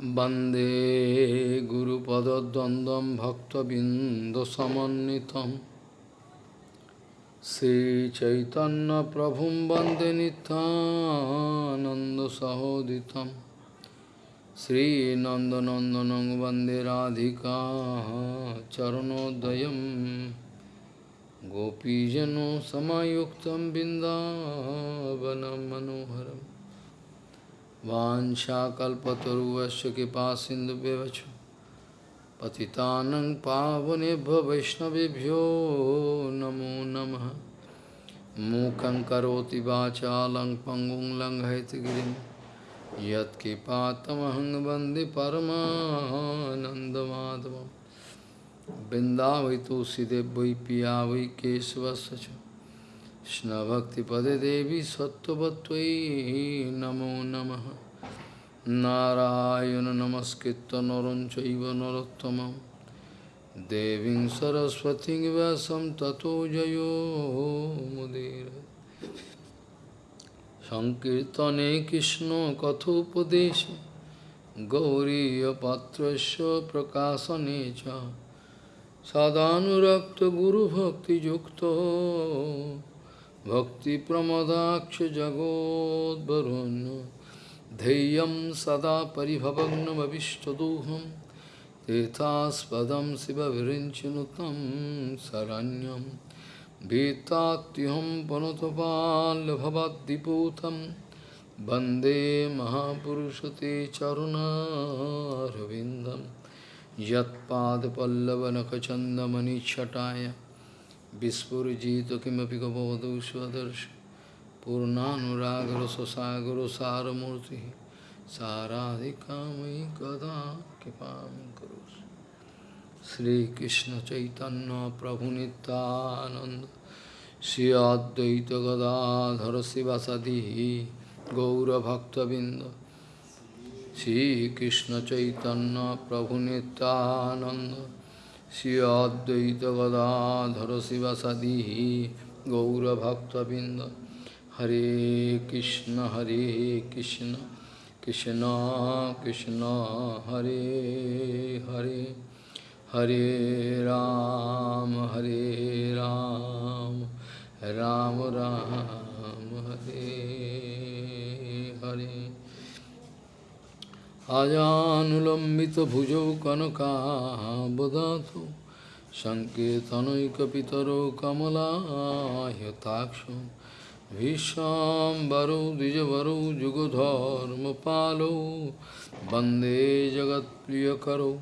वन्दे गुरुपदद्वन्द्वं भक्तबिन्दुसमन्वितं श्रीचैतन्यप्रभुं वन्दे नितानन्दसहोदितं श्रीनन्दनन्दनं वन्दे Radhika चरणोदयं गोपीजनो समायुक्तं बिन्दावनं मनोहरम् Vanchakalpataruvasya kipa sindhu bevachu Patitanang pavanebhya vaishnavibhyo namo namaha Mukhaṁ karoti vācālaṁ pangum laṁ haitgirim Yat kipātamahaṁ bandhi paramānandamādhavam Vrindavaitu sidevvai piyavai kesavasacha Krishna Bhakti Pade Devi Sattvatvai Namo Namaha Narayana Namaskritta Naranchaiva Narottamam Devin Saraswati Vyasam Tato Jayo Mudira Sankirtane Krishna Kathopadesha Gauriya Patrasya Prakasanecha Sadhanurakta Guru Bhakti Yukta सदानुरक्तगुरुभक्तियुक्तो भक्तिप्रमदाक्षजगोद्वरुन् धैर्यं सदा परिभवग्नमविष्टदोहं तीर्थास्पदं शिवविरिञ्चनुतं शरण्यं भीतात्युहं पनुतपाल्भवद्दिपूतं वन्दे महापुरुषते चरुणारविन्दं यत्पादपल्लवनखचन्दमनिच्छटाय Vispurjito kimapi gavavadu svadarsh Purnanuragra sasaguru saramurti Saradhikamai kada kipam kurus Sri Krishna Chaitanya Prabhu Nityananda Sri Adyaita Gadadhara Sivasadihi Gaura Bhakta Binda Sri Krishna Chaitanya Prabhu Nityananda Shri Advaita Gadadhara Sivasadi Gaura Bhakta Binda Hare Krishna Hare Krishna Krishna Krishna Hare Hare Hare Ram Hare Ram Ram Ram Hare Hare अजानुलम्बित भुजौ कनकाबदातु सङ्केतनैकपितरो कमलायताक्षो भीष्माम्बरौ द्विजवरौ, जुगधर्मपालौ, वंदे जगत्प्रियकरौ,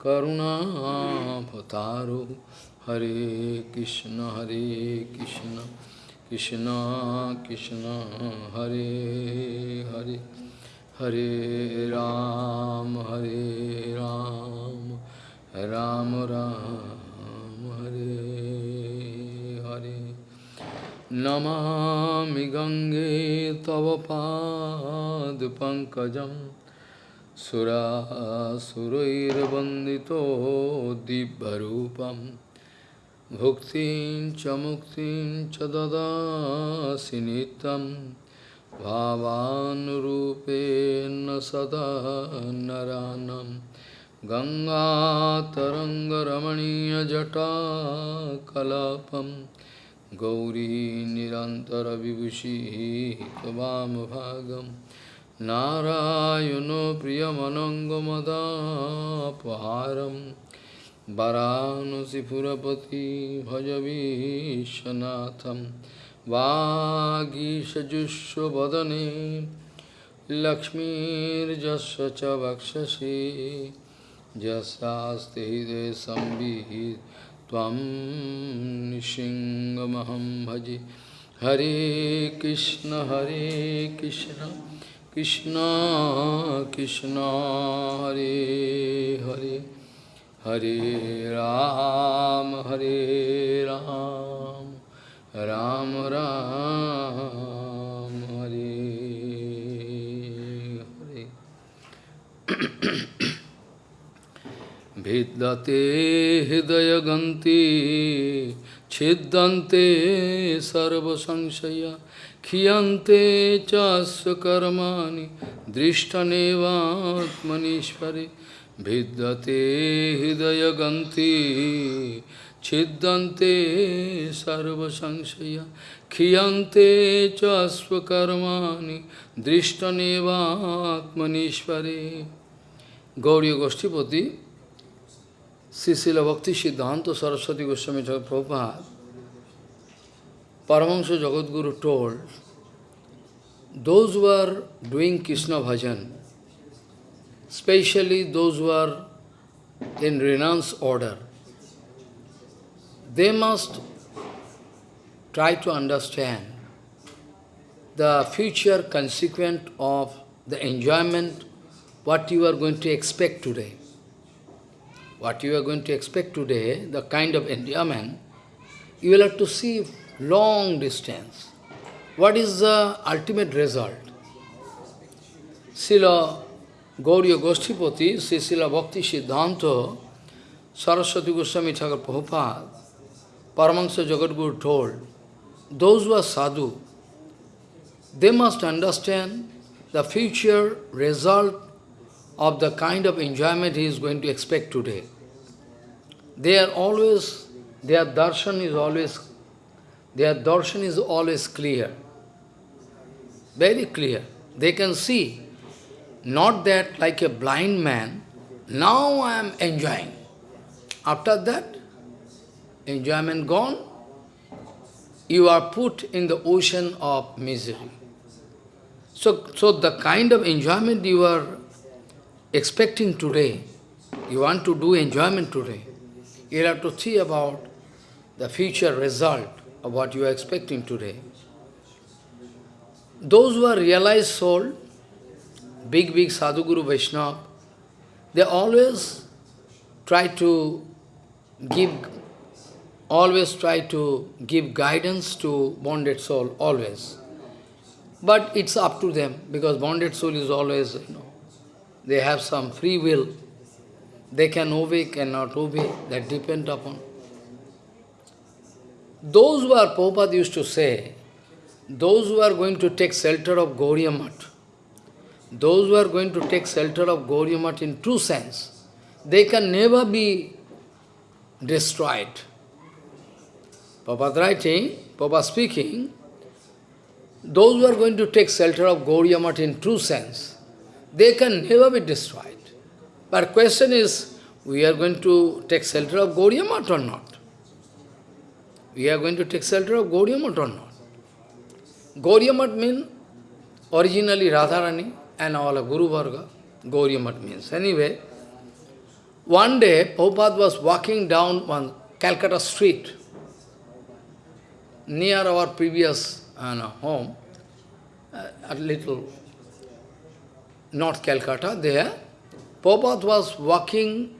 करुणाभतारौ, हरे कृष्ण हरे Krishna Krishna Krishna, Hare Hare. Hare Ram, Hare Ram, Ram Ram, Hare Hare. Namami Gange Tava Pad Pankajam Sura Surair Bandito Dibbarupam Bhuktin Chamuktin Chadada Sinitam भावानुरूपेण सदा नरानं गङ्गातरङ्गरमणीयजटाकलापं गौरी निरन्तरविभूषिः त्वामभागं नारायणो प्रियमनङ्गमदापहारं वरानसिपुरपति भजवीशनाथम् वागीषजुष्वदने लक्ष्मीर्जस्व च वक्षसि। यस्यास्ति हृदय संविहित त्वं निशिङ्गमहं भजे। हरे कृष्ण हरे कृष्ण। कृष्ण कृष्ण, हरे हरे। हरे राम हरे Ram. Ram Ram Hare Hare Vidyate Hidaya Ganti छिद्यन्ते सर्वसंशया क्षीयन्ते चास्य कर्माणि दृष्टनेवात्मनीश्वरे भिद्यते हृदयगन्ति Chidante sarva sanshaya khiyante chasva karmani drishtaneva atmanishvare Gauriya Goshtipati Sisila Bhakti Siddhanta Saraswati Goswami Chakra Prabhupada Paramahansa Jagadguru told, those who are doing Krishna bhajan, specially those who are in renounce order, they must try to understand the future consequent of the enjoyment, what you are going to expect today what you are going to expect today, the kind of enjoyment, you will have to see long distance. What is the ultimate result? Srila Gauriya Goshtipati, Srila Bhakti Siddhanta, Saraswati Goswami Thakur Prabhupada, Paramahansa Jagadguru told, those who are sadhu, they must understand the future result of the kind of enjoyment he is going to expect today. They are always, their darshan is always, their darshan is always clear. Very clear. They can see, not that like a blind man, now I am enjoying. After that, enjoyment gone, you are put in the ocean of misery. So, so the kind of enjoyment you are expecting today, you want to do enjoyment today, you have to see about the future result of what you are expecting today. Those who are realized soul, big, big Sadhguru Vaishnava, they always try to give, always try to give guidance to bonded soul, always. But it's up to them, because bonded soul is always, you know, they have some free will. They can obey, cannot obey, that depend upon. Those who are, Prabhupada used to say, those who are going to take shelter of Gauriya those who are going to take shelter of Gauriya in true sense, they can never be destroyed. Prabhupada writing, Prabhupada speaking, those who are going to take shelter of Gauriya in true sense, they can never be destroyed. But question is, we are going to take shelter of Gauriya or not? We are going to take shelter of Gauriya or not? Gauriya means originally Radharani and all of Guru Varga. Gauriya means. Anyway, one day Prabhupada was walking down one Calcutta street near our previous uh, no, home, uh, a little North Calcutta, there, Prabhupada was walking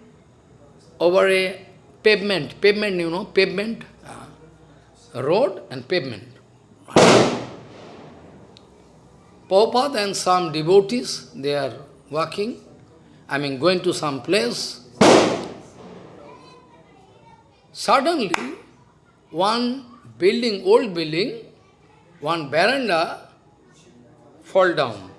over a pavement, pavement, you know, pavement, uh, road and pavement. Prabhupada and some devotees, they are walking, I mean going to some place. Suddenly, one building, old building, one veranda fall down.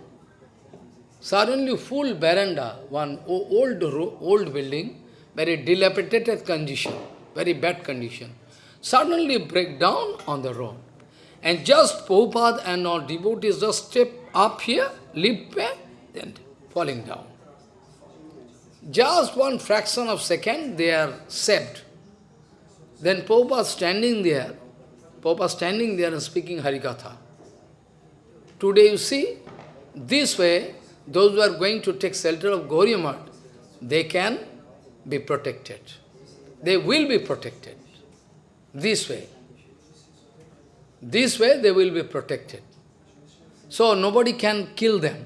Suddenly full veranda, one old, old building, very dilapidated condition, very bad condition, suddenly break down on the road. And just Prabhupada and all devotees just step up here, leap back, then falling down. Just one fraction of second, they are saved. Then Prabhupada standing there, Prabhupada standing there and speaking Harikatha. Today you see, this way, those who are going to take shelter of Gauriya they can be protected. They will be protected. This way. This way they will be protected. So nobody can kill them.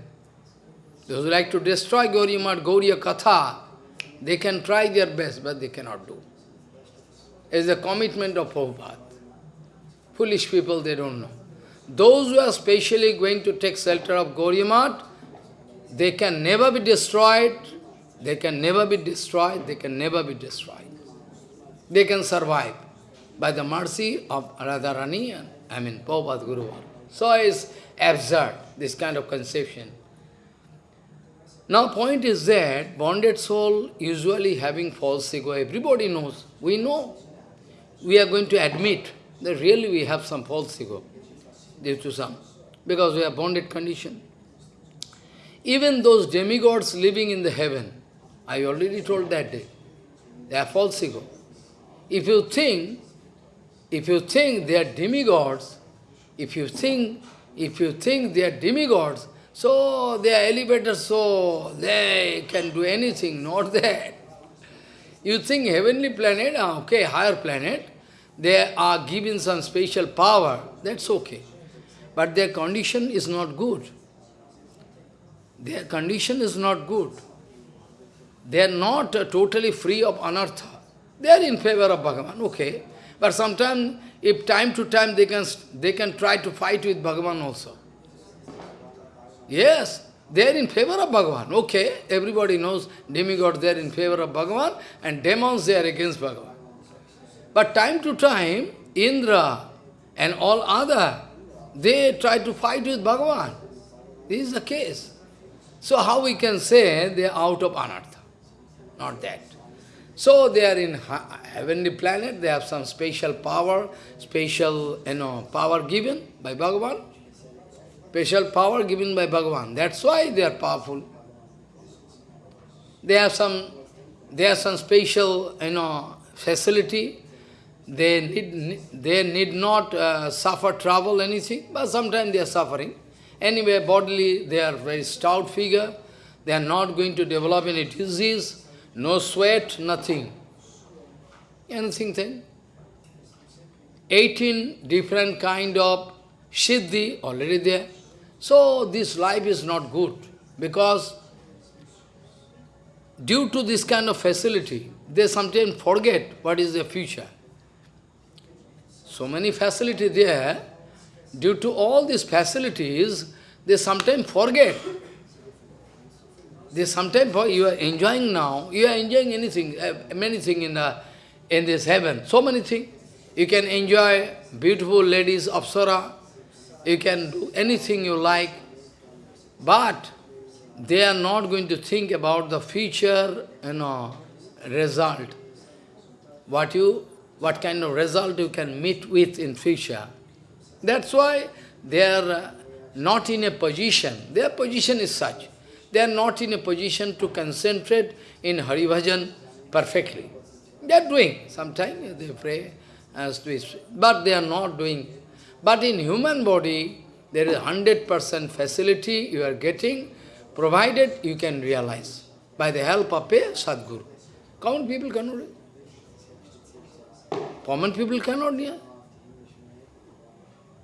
Those who like to destroy Gauriya Math, Gauriya Katha, they can try their best, but they cannot do. It's the commitment of Prabhupada. Foolish people, they don't know. Those who are specially going to take shelter of Gauriya Math, they can never be destroyed, they can never be destroyed, they can never be destroyed. They can survive. by the mercy of Radharani and, I mean, Prabhupada Guru. So it's absurd, this kind of conception. Now point is that bonded soul usually having false ego, everybody knows, we know. We are going to admit that really we have some false ego due to some, because we are bonded condition. Even those demigods living in the heaven, I already told that day, they are false ego. If you think, if you think they are demigods, if you think, if you think they are demigods, so they are elevators, so they can do anything, not that. You think heavenly planet, ah, okay, higher planet, they are given some special power, that's okay. But their condition is not good. Their condition is not good. They are not uh, totally free of anartha. They are in favor of Bhagavan, okay. But sometimes, if time to time they can, they can try to fight with Bhagavan also. Yes, they are in favor of Bhagavan. Okay, everybody knows demigods, they are in favor of Bhagavan, and demons, they are against Bhagavan. But time to time, Indra and all other, they try to fight with Bhagavan. This is the case. So how we can say they are out of anartha? Not that. So they are in heavenly planet, they have some special power, special you know, power given by Bhagavan. Special power given by Bhagavan. That's why they are powerful. They have some they have some special you know facility. They need they need not uh, suffer trouble, anything, but sometimes they are suffering. Anyway, bodily they are very stout figure. They are not going to develop any disease, no sweat, nothing. Anything then? 18 different kind of siddhi already there. So this life is not good because due to this kind of facility, they sometimes forget what is the future. So many facilities there, due to all these facilities, they sometimes forget. They sometimes, you are enjoying now, you are enjoying anything, uh, many things in, the, in this heaven, so many things. You can enjoy beautiful ladies, Apsara, you can do anything you like, but they are not going to think about the future, you know, result. What you, what kind of result you can meet with in future. That's why they are uh, not in a position, their position is such, they are not in a position to concentrate in Hari Bhajan perfectly. They are doing, sometimes they pray, as we, but they are not doing but in human body, there is 100% facility you are getting, provided you can realize by the help of a Sadguru. Common people cannot. Common people cannot. hear.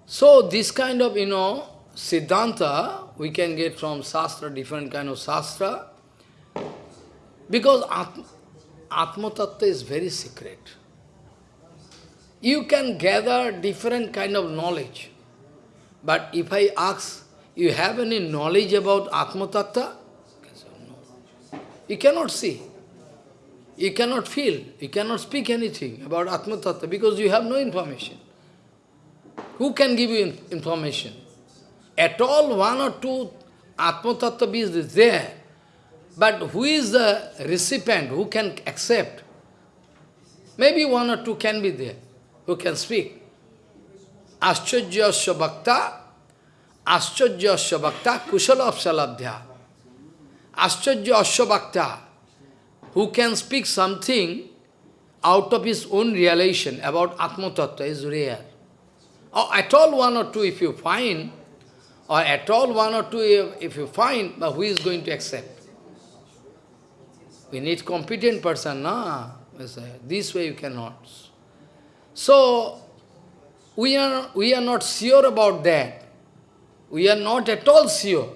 So this kind of, you know, Siddhanta, we can get from Shastra, different kind of Shastra, because Atma, Atma Tattva is very secret. You can gather different kind of knowledge. But if I ask, you have any knowledge about Atma Tattva? You cannot see. You cannot feel. You cannot speak anything about Atma Tattva because you have no information. Who can give you information? At all, one or two Atma Tattva is there. But who is the recipient? Who can accept? Maybe one or two can be there who can speak. Ascharjasya bhakta, Ascharjasya bhakta, kusalapsalabdhya. Ascharjasya bhakta, who can speak something out of his own realization about Atma Tattva is rare. Or at all one or two if you find, or at all one or two if you find, but who is going to accept? We need competent person, na? This way you cannot. So, we are, we are not sure about that. We are not at all sure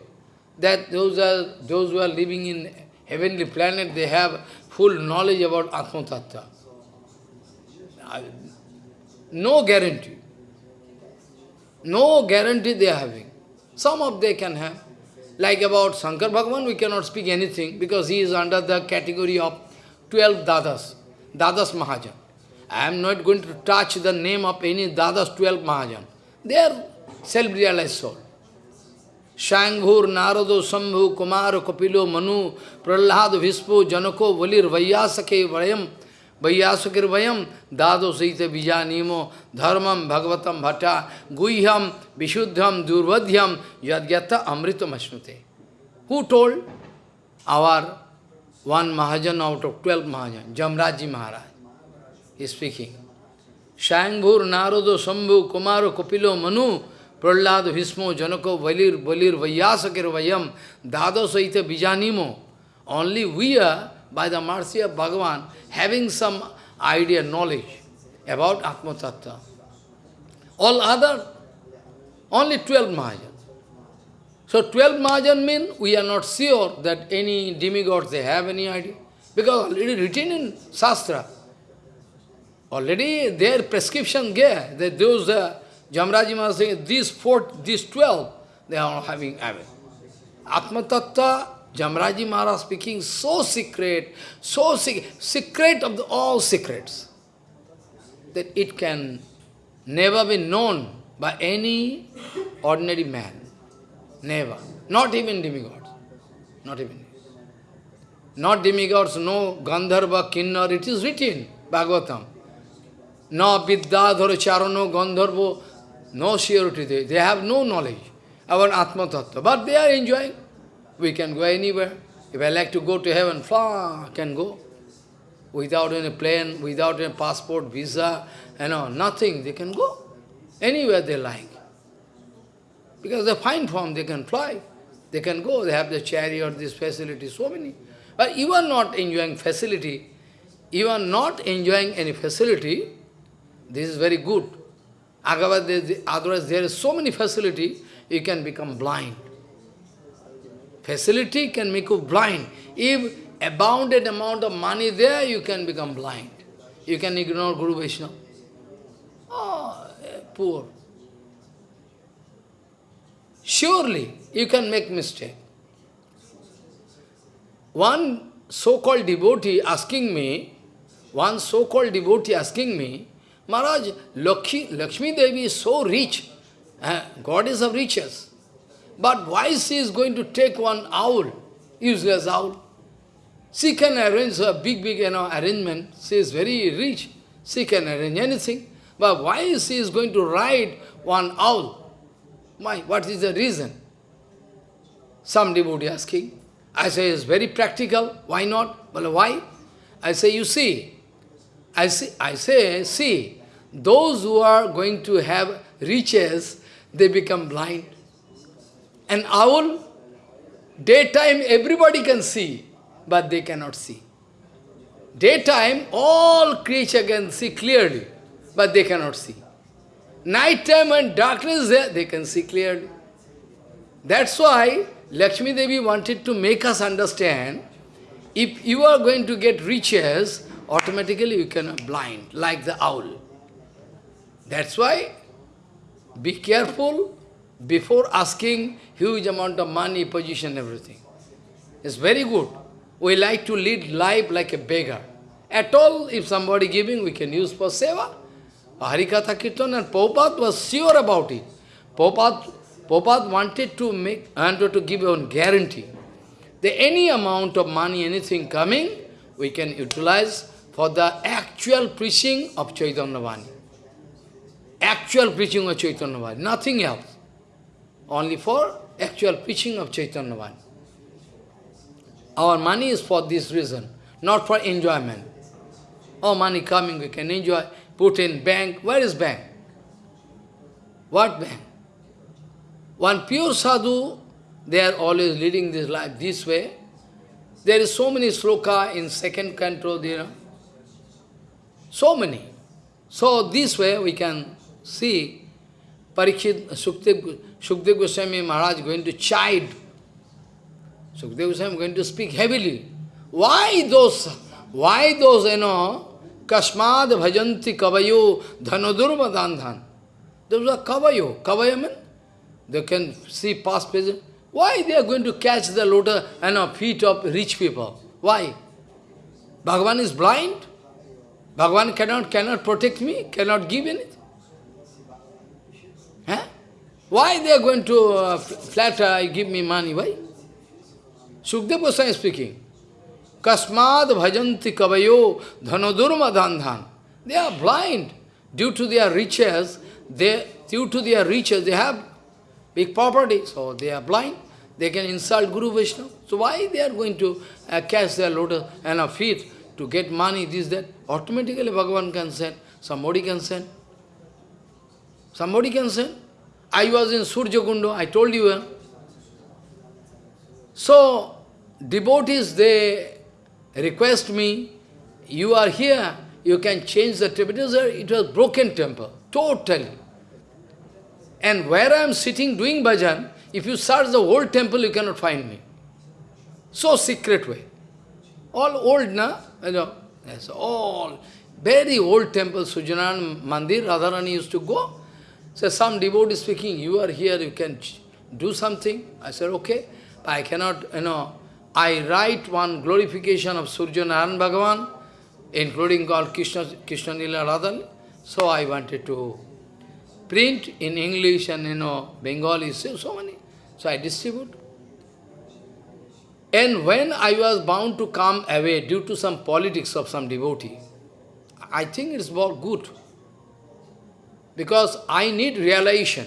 that those, are, those who are living in heavenly planet, they have full knowledge about Atma Tattva. No guarantee. No guarantee they are having. Some of they can have. Like about Shankar Bhagavan, we cannot speak anything because he is under the category of 12 Dadas, Dadas Mahajan. I am not going to touch the name of any Dadas 12 Mahajan. They are self-realized soul. शयंभूर नारदो शंभु कुमार कपिलो मनु, प्रहलाद विस्पो जनको बलिर वैयासके वयम, वैयासकर वयम, दादो सहित बीजा नियमो धर्मम भगवतम भट्टा गुह्यम विशुद्धम दुर्वध्यम यद्यत अमृत मश्नुते who told our one mahajan out of twelve mahajan Yamraj ji Maharaj speaking शयंभूर नारदो शंभु कुमार कपिलो मनु Prahlad, Bhismo, Janako, Valir, Valir, Vaiyasakir, Vayam, Dado Saita Bijanimo. Only we are, by the mercy of Bhagavan, having some idea, knowledge about Atma Tattva. All other, only 12 Mahajan. So 12 Mahajan mean we are not sure that any demigods they have any idea. Because already written in Shastra. Already their prescription there, that those uh, Jamraji Maharaj saying, these four, these 12, they are having, having. Atma Tattva, Jamraji Maharaj speaking so secret, so secret, secret of the, all secrets, that it can never be known by any ordinary man. Never. Not even demigods. Not even. Not demigods, no Gandharva, Kinnar, it is written, Bhagavatam. No Vidyadhara Charano, Gandharva, no surety. They, they have no knowledge about Atma Tattva. But they are enjoying. We can go anywhere. If I like to go to heaven, I can go. Without any plane, without any passport, visa, you know, nothing. They can go anywhere they like. Because they find form, they can fly. They can go, they have the chariot, this facility, so many. But you are not enjoying facility. You are not enjoying any facility. This is very good. Otherwise, there is so many facility, you can become blind. Facility can make you blind. If a bounded amount of money there, you can become blind. You can ignore Guru Vaishnava. Oh, eh, poor. Surely, you can make mistake. One so-called devotee asking me, one so-called devotee asking me, Maharaj, Lakshmi, Lakshmi Devi is so rich, uh, God is of riches. But why she is going to take one owl, useless owl? She can arrange a big, big you know, arrangement. She is very rich. She can arrange anything. But why she is going to ride one owl? Why? What is the reason? Some devotee asking. I say, it's very practical. Why not? Well, why? I say, you see. I, say, I say, see, those who are going to have riches, they become blind. An owl, daytime everybody can see, but they cannot see. Daytime, all creature can see clearly, but they cannot see. Night time when darkness they can see clearly. That's why Lakshmi Devi wanted to make us understand, if you are going to get riches, automatically you can blind, like the owl. That's why, be careful before asking huge amount of money, position, everything. It's very good. We like to lead life like a beggar. At all, if somebody giving, we can use for seva. Harikatha Kirtan and Prabhupada was sure about it. Prabhupada, Prabhupada wanted to make, wanted to give a guarantee. That any amount of money, anything coming, we can utilize for the actual preaching of Chaitanya Vani. Actual preaching of Chaitanya Vani, nothing else. Only for actual preaching of Chaitanya Vani. Our money is for this reason, not for enjoyment. Oh, money coming, we can enjoy, put in bank. Where is bank? What bank? One pure sadhu, they are always leading this life this way. There is so many sloka in second canto, you know. So many. So this way we can see Parikshit, Sukdev, Sukdev Goswami Maharaj going to chide. Sukdev Goswami going to speak heavily. Why those, why those, you know, Kashmad bhajanti kavayo dhanodurva dandhan. Those are kavayo. Kavaya means they can see past, present. Why they are going to catch the lotus and you know, feet of rich people? Why? Bhagavan is blind? Bhagavan cannot, cannot protect me, cannot give anything. Why they are going to uh, flatter, give me money? Why? Sukdev Goswami is speaking. Kasmad bhajanti kavayo dhanodurma dhandhan. They are blind. Due to their riches, they, due to their riches, they have big property, so they are blind. They can insult Guru Vishnu. So why they are going to uh, catch their lotus and a feet to get money, this, that? Automatically Bhagavan can send, somebody can send. Somebody can send. I was in Surjakundo, I told you. Uh, so, devotees, they request me, you are here, you can change the temple. It was broken temple, totally. And where I am sitting doing bhajan, if you search the whole temple, you cannot find me. So secret way. All old, na? You know, yes, all. Very old temple, Sujanan Mandir, Radharani used to go. So some devotee speaking, you are here, you can do something. I said, okay. I cannot, you know, I write one glorification of Surya Narayan Bhagavan, including called Krishna, Krishna Nila Radhan. So I wanted to print in English and, you know, Bengali, so, so many. So I distribute. And when I was bound to come away due to some politics of some devotee, I think it's about good. Because I need realization.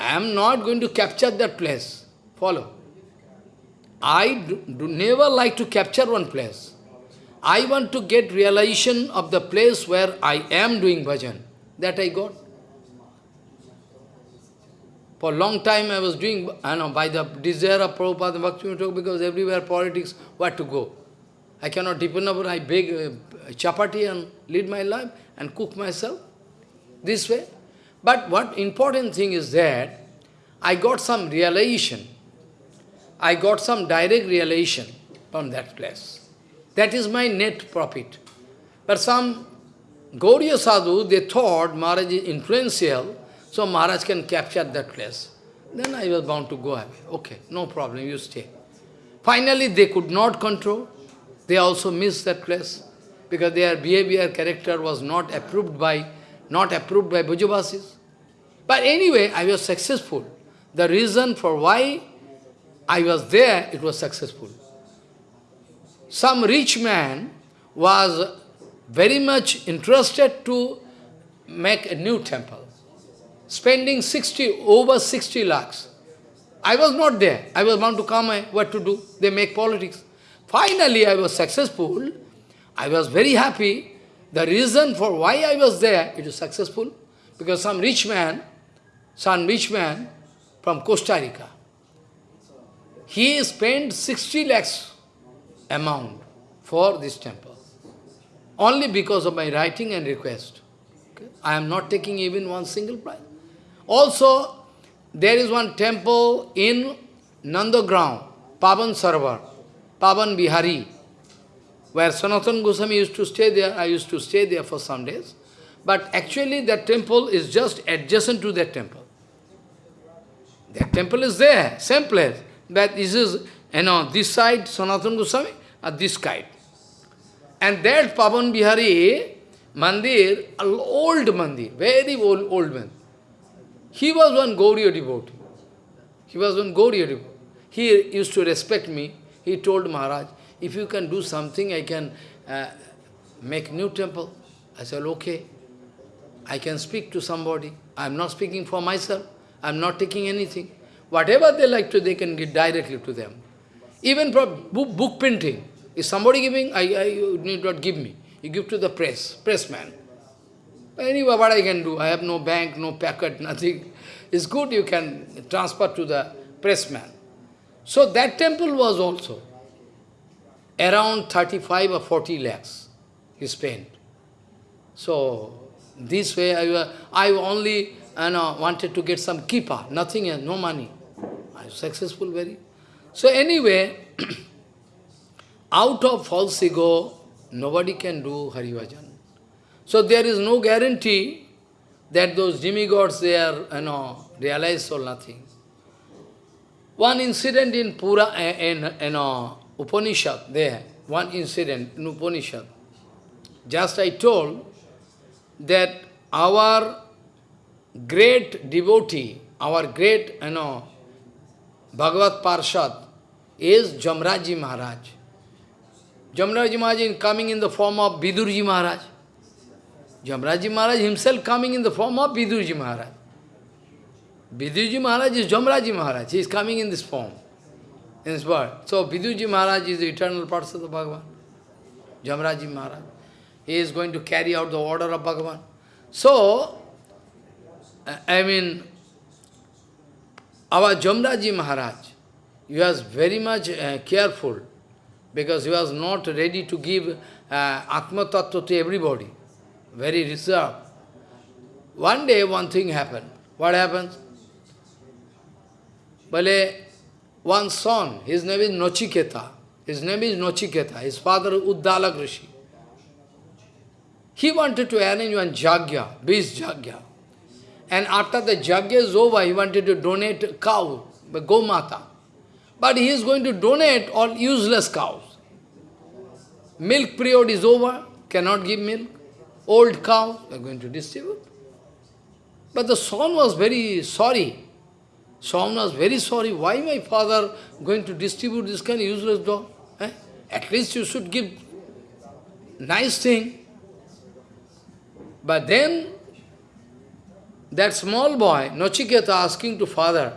I am not going to capture that place. Follow. I do, do never like to capture one place. I want to get realization of the place where I am doing bhajan. That I got. For a long time I was doing, I know, by the desire of Prabhupada Bhakti because everywhere politics, where to go. I cannot depend upon, I beg uh, chapati and lead my life and cook myself this way. But what important thing is that I got some realization. I got some direct realization from that place. That is my net profit. But some Gauriya sadhu, they thought Maharaj is influential, so Maharaj can capture that place. Then I was bound to go away. Okay, no problem, you stay. Finally, they could not control. They also missed that place because their behavior, character was not approved by, not approved by Bhujavasis. But anyway, I was successful. The reason for why I was there, it was successful. Some rich man was very much interested to make a new temple spending 60, over 60 lakhs. I was not there. I was bound to come, eh, what to do? They make politics. Finally, I was successful. I was very happy. The reason for why I was there, it was successful. Because some rich man, some rich man from Costa Rica, he spent 60 lakhs amount for this temple. Only because of my writing and request. Okay? I am not taking even one single price. Also, there is one temple in Nandagram, Pavan Sarovar, Pavan Bihari, where Sanatan Goswami used to stay there. I used to stay there for some days. But actually that temple is just adjacent to that temple. That temple is there, same place. But this is, you know, this side Sanatan Goswami, and this side. And that Pavan Bihari Mandir, old Mandir, very old, old man. He was one Gauriya devotee. He was one Gauriya devotee. He used to respect me. He told Maharaj, if you can do something, I can uh, make new temple. I said, okay. I can speak to somebody. I am not speaking for myself. I am not taking anything. Whatever they like to, they can give directly to them. Even for book, book printing. If somebody giving, I, I, you need not give me. You give to the press, pressman. Anyway, what I can do? I have no bank, no packet, nothing. It's good you can transfer to the pressman. So that temple was also around 35 or 40 lakhs he spent. So this way I, I only you know, wanted to get some kippa, nothing else, no money. I was successful very. So anyway, out of false ego, nobody can do Harivajan. So there is no guarantee that those demigods, they are, you know, realized or nothing. One incident in Pura, eh, in, you know, Upanishad, there, one incident in Upanishad. just I told that our great devotee, our great, you know, Bhagavat Parshad is Jamraji Maharaj. Jamraji Maharaj is coming in the form of Vidurji Maharaj. Jamraji Maharaj himself coming in the form of Vidurji Maharaj. Vidurji Maharaj is Jamraji Maharaj. He is coming in this form, in this world. So Vidurji Maharaj is the eternal parts of the Bhagavan. Jamraji Maharaj. He is going to carry out the order of Bhagavan. So, I mean, our Jamraji Maharaj, he was very much uh, careful because he was not ready to give uh, Atma Tattva to everybody. Very reserved. One day, one thing happened. What happens? One son, his name is Nochiketa. His name is Nochiketa. His father Uddalak Rishi. He wanted to arrange one jagya, beast jagya. And after the jagya is over, he wanted to donate cow, Gomata. But he is going to donate all useless cows. Milk period is over, cannot give milk. Old cow, they are going to distribute. But the son was very sorry. Son was very sorry. Why my father going to distribute this kind of useless dog? Eh? At least you should give nice thing. But then, that small boy, Nochiketa, asking to father,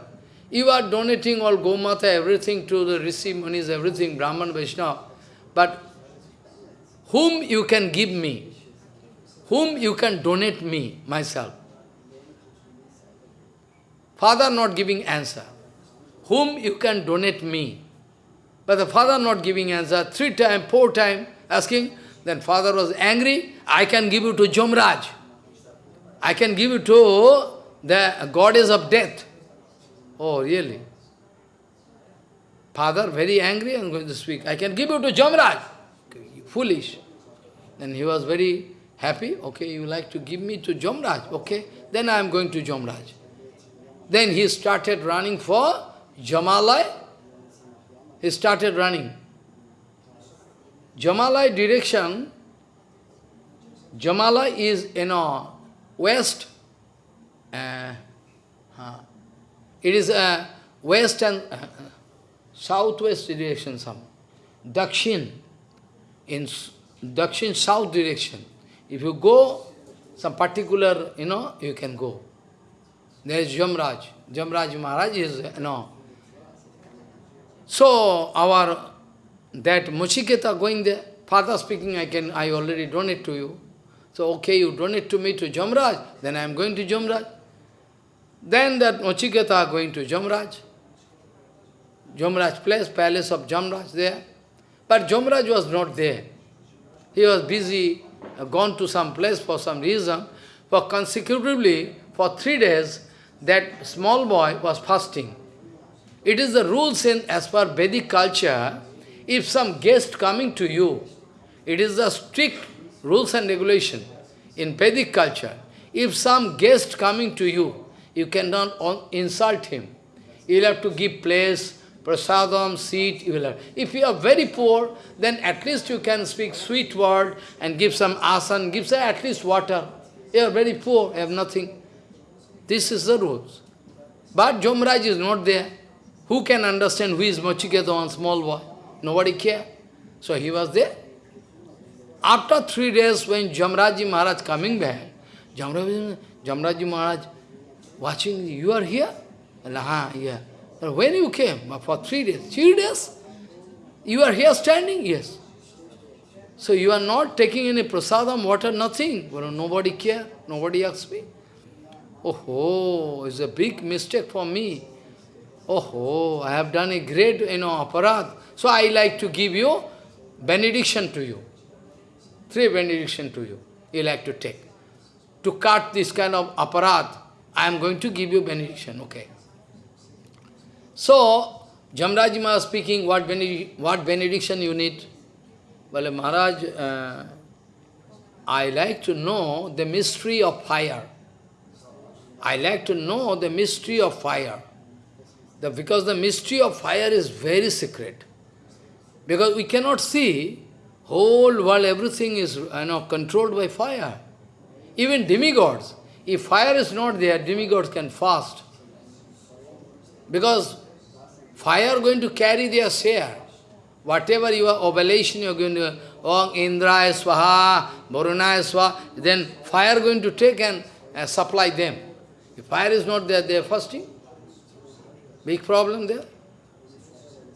you are donating all Gomata, everything to the Rishi Munis, everything, Brahman, Vaishnava, but whom you can give me? Whom you can donate me, myself? Father not giving answer. Whom you can donate me? But the father not giving answer, three times, four times, asking, then father was angry, I can give you to Jamraj. I can give you to the goddess of death. Oh, really? Father very angry and going to speak. I can give you to Jamraj. Foolish. Then he was very happy. Okay, you like to give me to Jamraj. Okay, then I am going to Jamraj. Then he started running for Jamalai. He started running. Jamalai direction, Jamala is, you know, west. Uh, uh, it is a west and uh, southwest direction, some. Dakshin, in Dakshin south direction. If you go, some particular, you know, you can go. There is Jamraj. Jamraj Maharaj is, know. So, our that Muchiketa going there, father speaking, I can, I already donate to you. So, okay, you donate to me to Jamraj, then I am going to Jamraj. Then that Muchiketa going to Jamraj. Jamraj place, palace of Jamraj there. But Jamraj was not there. He was busy, uh, gone to some place for some reason. For consecutively, for three days, that small boy was fasting. It is the rules in, as per Vedic culture, if some guest coming to you, it is the strict rules and regulation in Vedic culture. If some guest coming to you, you cannot insult him. You will have to give place, prasadam, seat, you will have. If you are very poor, then at least you can speak sweet word and give some asan, give some at least water. You are very poor, you have nothing. This is the rules. But Jamraj is not there. Who can understand who is Mochiketa, one small boy? Nobody care. So he was there. After three days, when Jamraji Maharaj coming back, Jamraji, Jamraji Maharaj watching, you are here? Ah, yeah. When you came? For three days. Three days? You are here standing? Yes. So you are not taking any prasadam, water, nothing. Well, nobody care, nobody asks me. Oh, it's a big mistake for me. Oh, ho! I have done a great, you know, aparad. So I like to give you benediction to you. Three benediction to you. You like to take. To cut this kind of aparad, I am going to give you benediction, okay. So, Jamraji Maharaj speaking, what, benedic what benediction you need? Well, Maharaj, uh, I like to know the mystery of fire. I like to know the mystery of fire. The, because the mystery of fire is very secret. Because we cannot see Whole world, everything is you know, controlled by fire. Even demigods. If fire is not there, demigods can fast. Because fire going to carry their share. Whatever your oblation you are going to, Om Indraya Swaha, Varunaya Swaha, then fire going to take and uh, supply them. If fire is not there, they are fasting. Big problem there.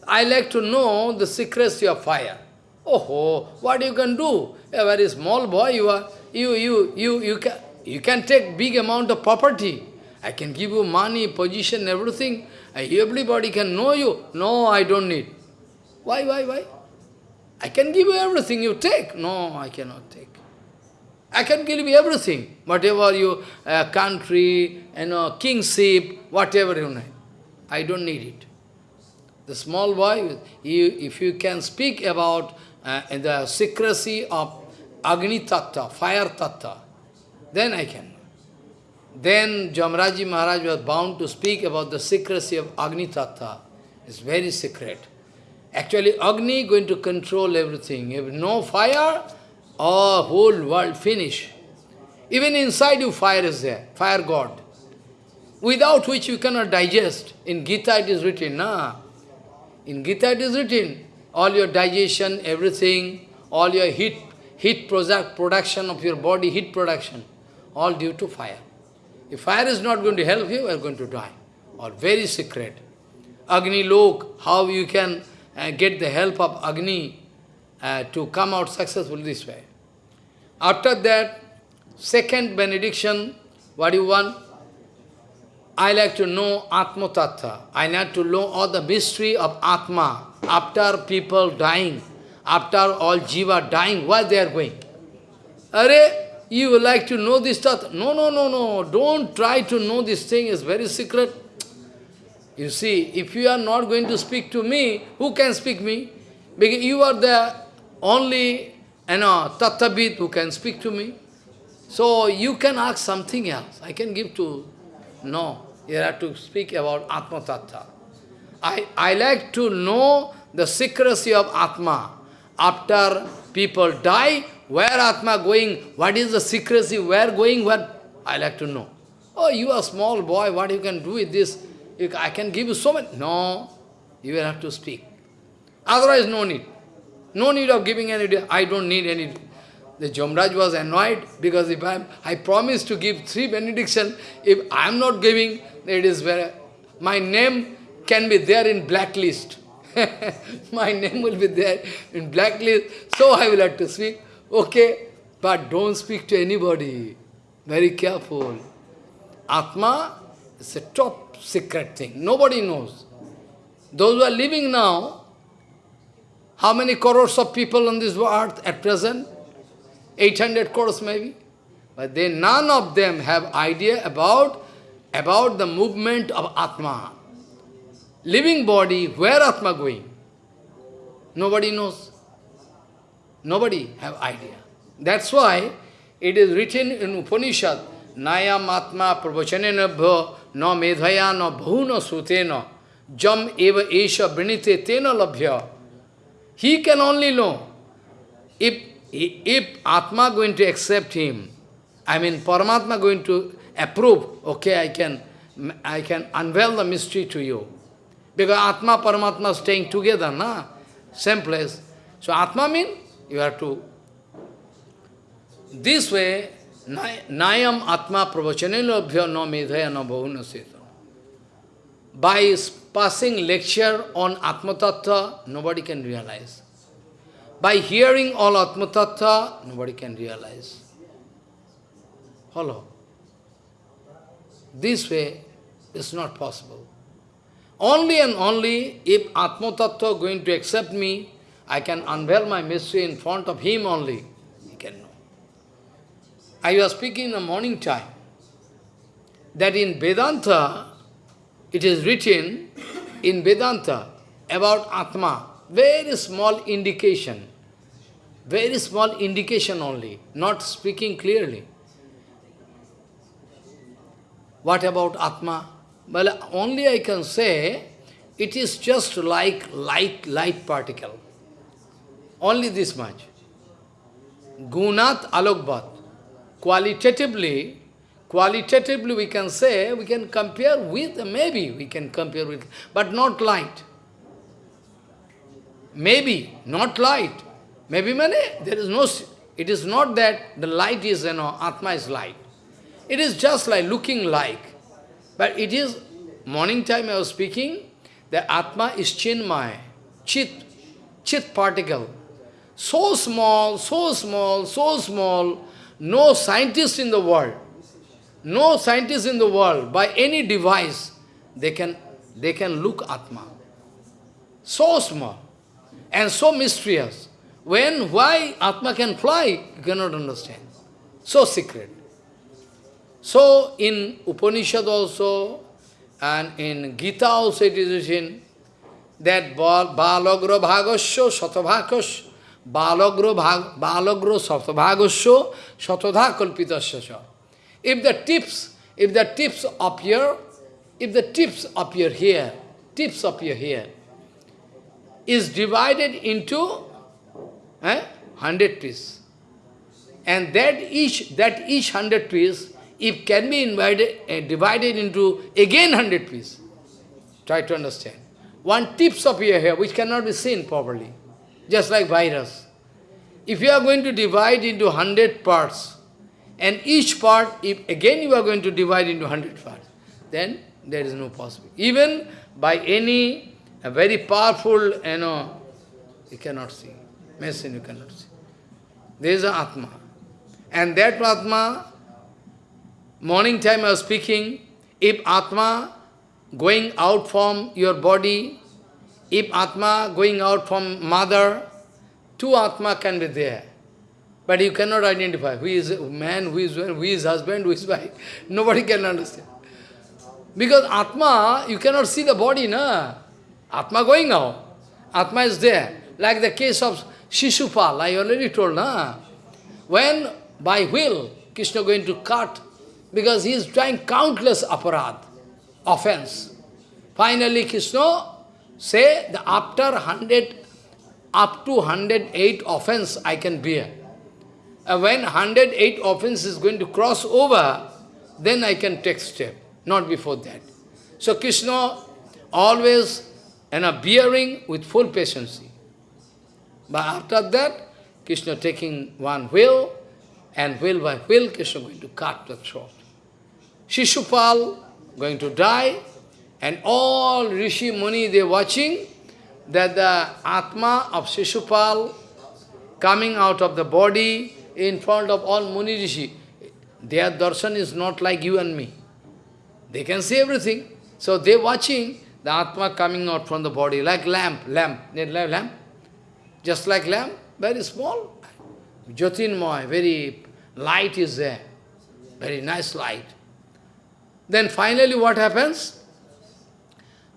I like to know the secrecy of fire. Oh, what you can do? A very small boy, you are, you, you, you, you can, you can take big amount of property. I can give you money, position, everything. Everybody can know you. No, I don't need. Why, why, why? I can give you everything you take. No, I cannot take. I can give you everything. Whatever you, uh, country, you know, kingship, whatever you need. I don't need it. The small boy, if you can speak about uh, the secrecy of Agni Tattva, fire Tattva, then I can. Then Jamraji Maharaj was bound to speak about the secrecy of Agni Tattva. It's very secret. Actually, Agni is going to control everything. If no fire, all whole world finish. Even inside you, fire is there, fire God. Without which you cannot digest. In Gita it is written, nah. In Gita it is written, all your digestion, everything, all your heat, heat product, production of your body, heat production, all due to fire. If fire is not going to help you, you are going to die. All very secret. Agni Lok, how you can uh, get the help of Agni uh, to come out successful this way. After that, second benediction, what do you want? I like to know Atma Tattva. I like to know all the mystery of Atma. After people dying, after all Jiva dying, where they are going? Are you would like to know this Tattva? No, no, no, no. Don't try to know this thing. It's very secret. You see, if you are not going to speak to me, who can speak me? Because you are the only you know, Tattabit who can speak to me. So you can ask something else. I can give to... No, you have to speak about Atma Tattva. I, I like to know the secrecy of Atma. After people die, where Atma going, what is the secrecy, where going, where, I like to know. Oh, you are small boy, what you can do with this? I can give you so much. No, you will have to speak. Otherwise, no need. No need of giving any, I don't need any. The Jamraj was annoyed because if I'm, I promised to give three benediction, if I'm not giving, it is where my name can be there in blacklist. my name will be there in blacklist, so I will have to speak. Okay, but don't speak to anybody. Very careful. Atma is a top secret thing. Nobody knows. Those who are living now, how many crores of people on this earth at present? 800 crores maybe. But they, none of them have idea about, about the movement of Atma. Living body, where Atma going? Nobody knows. Nobody have idea. That's why it is written in Upanishad, Nayam Atma Pravachanenabhya no medhaya na bhuna sutena jam eva esha brinite tena labhya. He can only know. If, if Atma going to accept him, I mean Paramatma going to approve, okay, I can, I can unveil the mystery to you. Because Atma, Paramatma staying together, na? Same place. So Atma means you have to... This way, Nayam Atma Pravachanelabhya no medhaya no bhavuna. By passing lecture on Atma Tattva, nobody can realize. By hearing all Atma Tattva, nobody can realize. Follow. This way, it's not possible. Only and only if Atma Tattva going to accept me, I can unveil my mystery in front of him only. He can know. I was speaking in the morning time that in Vedanta, it is written in Vedanta about Atma, very small indication, very small indication only, not speaking clearly. What about Atma? Well, only I can say, it is just like light, light particle. Only this much. Gunat Alokbat. Qualitatively, qualitatively we can say, we can compare with, maybe we can compare with, but not light. Maybe, not light. Maybe mane, there is no, it is not that the light is, you know, Atma is light. It is just like looking like. But it is, morning time I was speaking, the Atma is Chinmay, Chit, Chit particle. So small, so small, so small, no scientist in the world, no scientist in the world, by any device, they can, they can look Atma. So small and so mysterious. When, why Atma can fly, you cannot understand. So secret. So in Upanishad also, and in Gita also it is written, that balagra bhagasya satabhakasya balagra bhag balagra satabhagosya satadha kalpitasya. If the tips, if the tips appear, if the tips appear here, tips appear here, is divided into eh, hundred pieces. And that each that each hundred pieces, if can be invited, uh, divided into again hundred pieces. Try to understand one tips appear here which cannot be seen properly, just like virus. If you are going to divide into hundred parts, and each part, if again you are going to divide into hundred parts, then there is no possibility. Even by any very powerful, you know, you cannot see. Machine you cannot see. There is an Atma. And that Atma, morning time I was speaking, if Atma going out from your body, if Atma going out from mother, two Atma can be there. But you cannot identify who is man, who is who is husband, who is wife. Nobody can understand. Because Atma, you cannot see the body, na? Atma going out. Atma is there. Like the case of Shishupal, I already told, na? When by will, Krishna going to cut, because he is trying countless aparad offense. Finally, Krishna say the after 100, up to 108 offense I can bear. And when 108 offense is going to cross over, then I can take step, not before that. So Krishna always you know, bearing with full patience. But after that, Krishna taking one wheel, and wheel by wheel, Krishna going to cut the throat. Shishupal going to die, and all Rishi Muni, they watching that the Atma of Shishupal coming out of the body in front of all Muni Rishi. Their darshan is not like you and me. They can see everything. So they are watching the Atma coming out from the body, like lamp, lamp, lamp, just like lamp, very small. Jyotinmoy, very light is there, very nice light. Then finally what happens?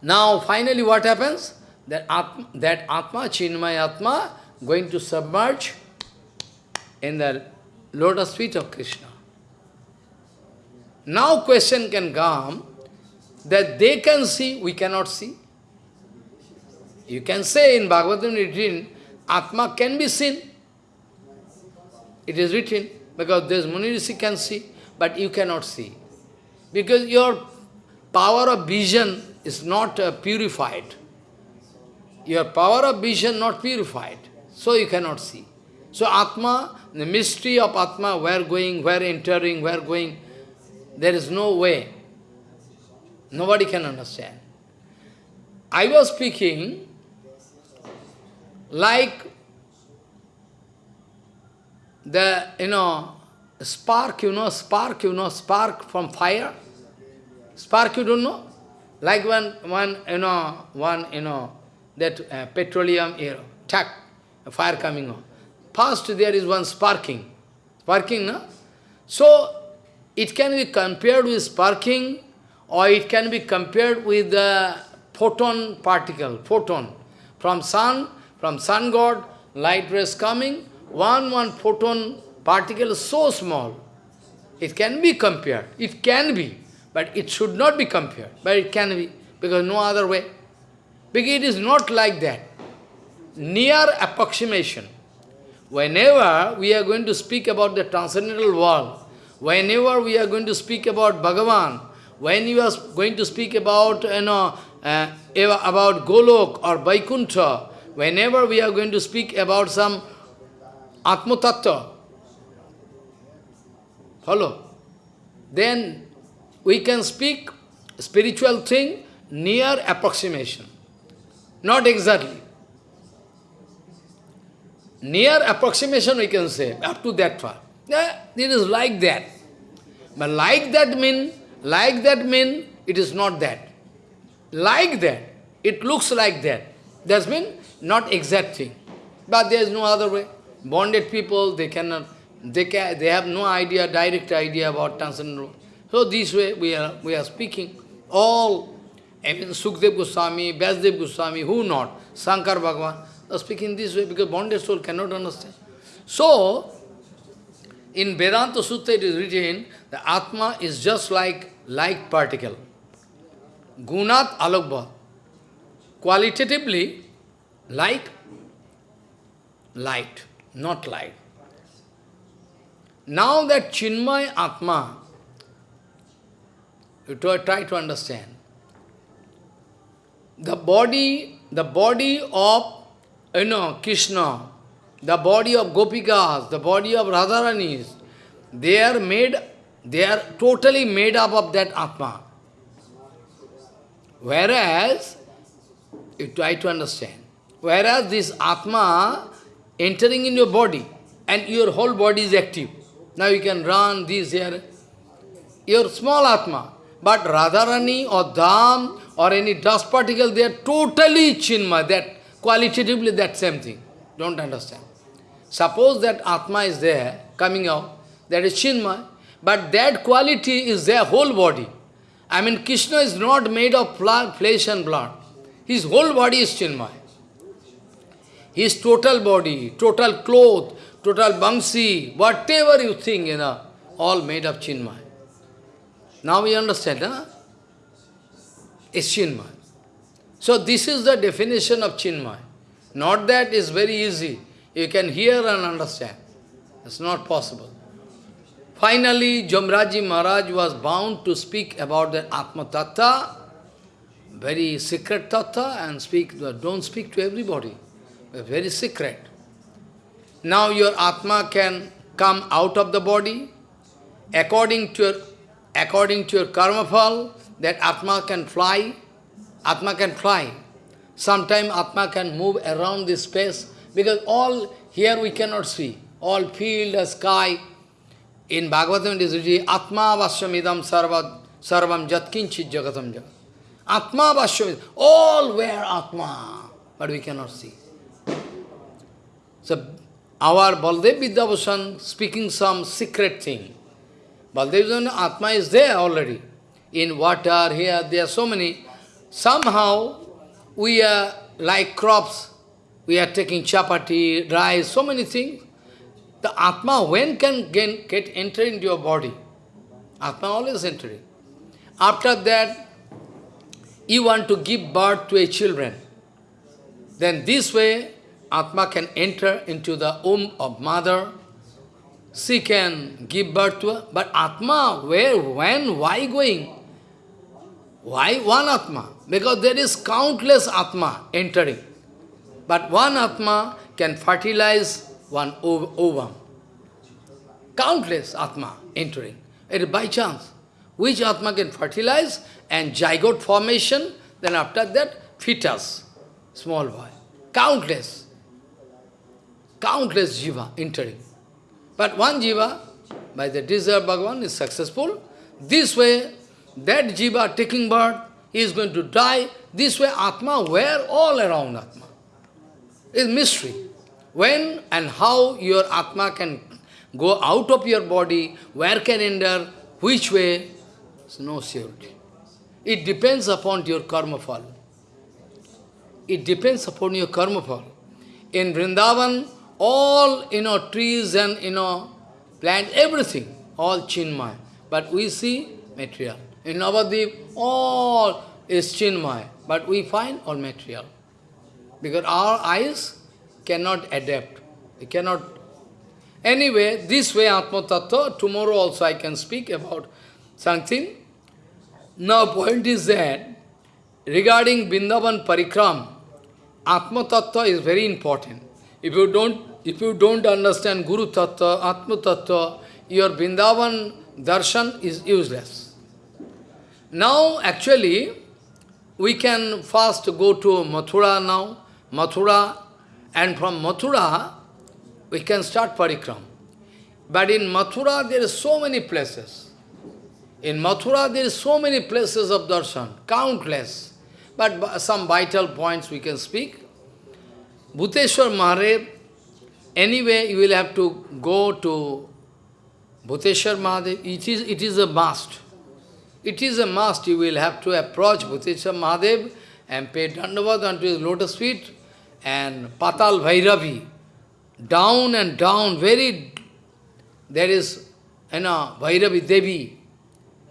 Now finally what happens? That Atma, that Atma, Chinmay Atma, going to submerge in the lotus feet of Krishna. Now question can come, that they can see, we cannot see. You can say in Bhagavatam written, Atma can be seen. It is written, because this Muni Rishi can see, but you cannot see. Because your power of vision is not uh, purified. Your power of vision not purified, so you cannot see. So Atma, the mystery of Atma, where going, where entering, where going, there is no way. Nobody can understand. I was speaking like the, you know, spark, you know, spark, you know, spark from fire. Spark, you don't know? Like when one, you know, one, you know, that uh, petroleum, you know, tack, fire coming on. First there is one sparking. Sparking, no? So, it can be compared with sparking or it can be compared with the photon particle, photon. From sun, from sun god, light rays coming, one, one photon particle so small. It can be compared. It can be. But it should not be compared. But it can be. Because no other way. Because it is not like that. Near approximation. Whenever we are going to speak about the transcendental world, whenever we are going to speak about Bhagavan, when you are going to speak about, you know, uh, about Golok or Vaikuntha, whenever we are going to speak about some Atma Tattva, follow, then we can speak spiritual thing near approximation, not exactly. Near approximation we can say, up to that far. Yeah, it is like that. But like that mean, like that mean, it is not that. Like that, it looks like that. That's mean not exact thing. But there is no other way. Bonded people, they cannot, they can, they have no idea, direct idea about transcendental. So this way we are we are speaking. All, I mean Sukdev Goswami, Vyasdev Goswami, who not? Shankar Bhagavan, speaking this way because bonded soul cannot understand. So, in Vedanta Sutta it is written, the Atma is just like light particle. Gunat alokbha. Qualitatively, like light, not light. Now that Chinmay Atma, you try to understand, the body, the body of, Oh you know, Krishna, the body of Gopikas, the body of Radharanis, they are made, they are totally made up of that Atma. Whereas, you try to understand, whereas this Atma entering in your body, and your whole body is active. Now you can run this here. Your small Atma. But Radharani or Dham or any dust particle, they are totally Chinma. That qualitatively that same thing. Don't understand. Suppose that Atma is there, coming out, that is Chinma, but that quality is their whole body. I mean, Krishna is not made of flesh and blood. His whole body is Chinmay. His total body, total cloth, total bangsi, whatever you think, you know, all made of Chinmay. Now we understand, huh? It's Chinmay. So this is the definition of Chinmay. Not that is very easy. You can hear and understand. It's not possible. Finally, Jamraji Maharaj was bound to speak about the Atma Tattva, very secret Tattva, and speak, don't speak to everybody. Very secret. Now your Atma can come out of the body, according to your, according to your karma phal, that Atma can fly, Atma can fly. Sometime Atma can move around this space, because all here we cannot see. All field, sky, in Bhagavatam it is written, Atma Vasyamidam sarva, Sarvam Jatkinchit Jagatam Jagat. Atma Vasyamidam, all where Atma, but we cannot see. So, our Baldev Vidyabhushan speaking some secret thing. Baldev Atma is there already. In water, here, there are so many. Somehow, we are like crops. We are taking chapati, rice, so many things. The Atma, when can get, get enter into your body? Atma always entering. After that, you want to give birth to a children. Then this way, Atma can enter into the womb of mother. She can give birth to her. But Atma, where, when, why going? Why one Atma? Because there is countless Atma entering. But one Atma can fertilize one ovum. Countless Atma entering. It is by chance. Which Atma can fertilize and zygote formation, then after that, fetus, small boy. Countless. Countless jiva entering. But one jiva, by the desire of Bhagavan, is successful. This way, that jiva taking birth, he is going to die. This way, Atma, where all around Atma? Is mystery. When and how your Atma can go out of your body, where can enter, which way, it's no surety. It depends upon your karma phal. It depends upon your karma phal. In Vrindavan, all, you know, trees and, you know, plant, everything, all chinmay. But we see material. In Navadip, all is chinmay. But we find all material. Because our eyes cannot adapt. We cannot Anyway, this way Atma Tattva, tomorrow also I can speak about something. Now point is that, regarding Vrindavan Parikram, Atma Tattva is very important. If you don't, if you don't understand Guru Tattva, Atma Tattva, your Vrindavan darshan is useless. Now, actually, we can first go to Mathura now, Mathura, and from Mathura, we can start parikram. But in Mathura, there are so many places. In Mathura, there are so many places of darshan, countless. But some vital points we can speak. Bhuteshwar Mahadev, anyway, you will have to go to Bhuteshwar Mahadev. It is, it is a must. It is a must. You will have to approach Bhuteshwar Mahadev and pay dandavad unto his lotus feet and Patal Bhairavi. Down and down, very, there is, you know, Bhairavi Devi,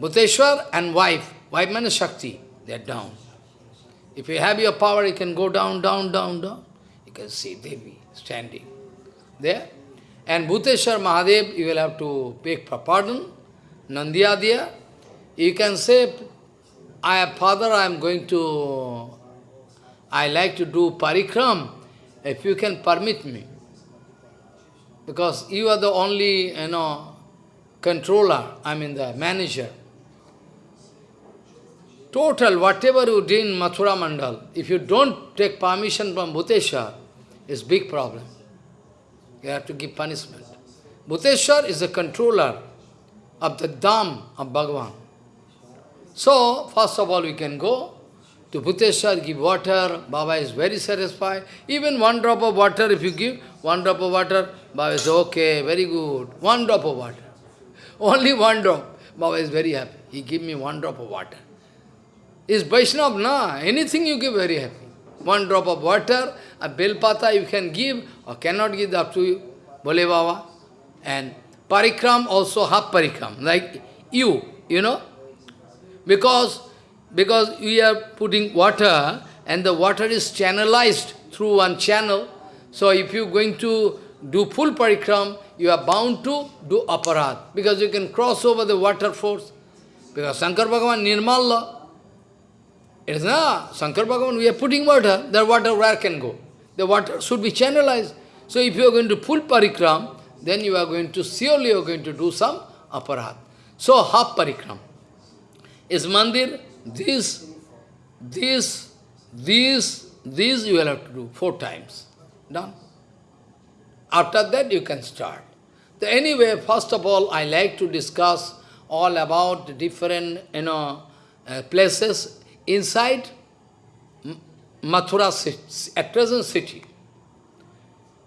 Bhuteshwar and wife, wife means Shakti, they are down. If you have your power, you can go down, down, down, down. You can see Devi standing there. And Bhuteshwar Mahadev, you will have to beg for pardon. Nandiadya, you can say, I father, I am going to, I like to do parikram, if you can permit me. Because you are the only, you know, controller, I mean the manager. Total, whatever you do in Mathura Mandal, if you don't take permission from Bhuteshwar, it's big problem. You have to give punishment. Bhuteshwar is the controller of the Dham of Bhagavan. So, first of all, we can go to Bhuteshwar, give water, Baba is very satisfied. Even one drop of water, if you give, one drop of water, Baba is okay, very good. One drop of water. Only one drop. Baba is very happy. He give me one drop of water. Is Vaishnav, na? Anything you give, very happy. One drop of water, a bel pata you can give or cannot give, up to you. Bole Baba. And parikram also half parikram, like you, you know. Because, because we are putting water and the water is channelized through one channel. So if you're going to do full parikram, you are bound to do aparat, because you can cross over the water force. Because Shankar Bhagavan Nirmalla, it is not, Shankar Bhagavan, we are putting water, the water where can go? The water should be channelized. So if you are going to full parikram, then you are going to, surely you are going to do some aparat. So half parikram. Is mandir, this, this, this, this you will have to do four times. Done. After that you can start. Anyway, first of all, I like to discuss all about different you know, uh, places inside Mathura city, at present city.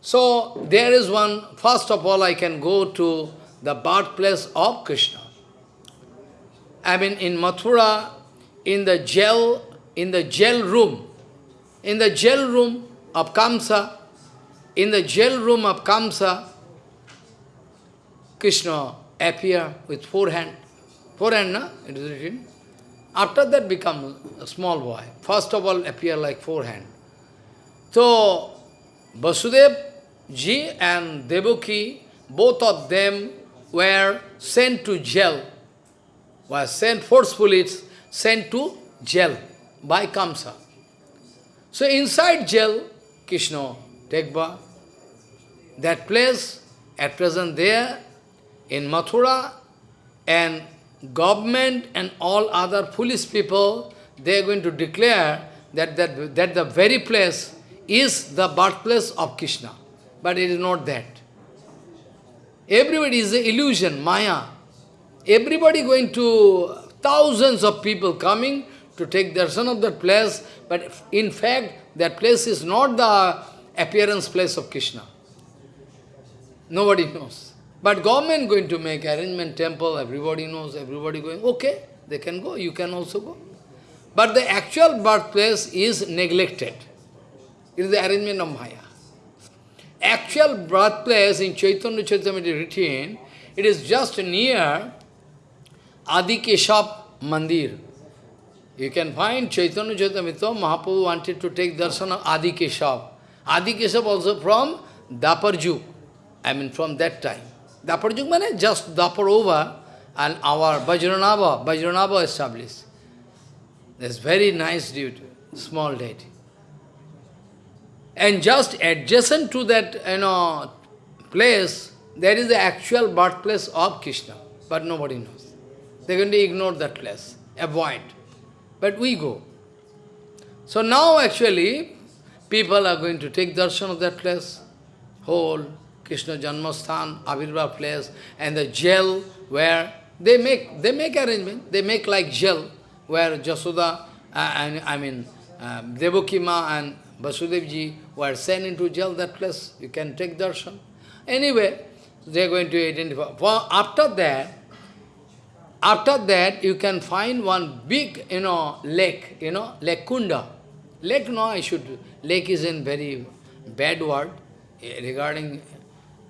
So there is one, first of all I can go to the birthplace of Krishna. I mean in Mathura, in the jail, in the jail room, in the jail room of Kamsa, in the jail room of Kamsa, Krishna appear with four hand. Four hand, na? It is written. After that become a small boy. First of all appear like four hand. So, Vasudev ji and Devaki, both of them were sent to jail, were sent forcefully, sent to jail by Kamsa. So inside jail, Krishna take. That place, at present there, in Mathura, and government and all other foolish people, they are going to declare that, that, that the very place is the birthplace of Krishna. But it is not that. Everybody is an illusion, Maya. Everybody going to, thousands of people coming to take darshan of that place, but in fact, that place is not the appearance place of Krishna. Nobody knows. But government going to make arrangement temple, everybody knows, everybody going, okay, they can go, you can also go. But the actual birthplace is neglected. It is the arrangement of Maya. Actual birthplace in Chaitanya Charitamrita written, it is just near Adi Mandir. You can find Chaitanya Charitamrita, Mahaprabhu wanted to take darshan of Adi Keshav. Adi also from Dapar Juk. I mean from that time. Dapar Yug means just Dapar over and our Vajranabha, Vajranabha established. That's very nice duty, small deity. And just adjacent to that you know, place, there is the actual birthplace of Krishna, but nobody knows. They're going to ignore that place, avoid. But we go. So now actually, people are going to take darshan of that place, whole Krishna Janmasthan, Avirva place, and the jail where they make they make arrangement, they make like jail where Jasoda uh, and I mean um, Devakima and Vasudevji were sent into jail that place. You can take darshan. Anyway, they are going to identify. For after that, after that, you can find one big, you know, lake, you know, Lake Kunda. Lake, no, I should, lake is in very bad word eh, regarding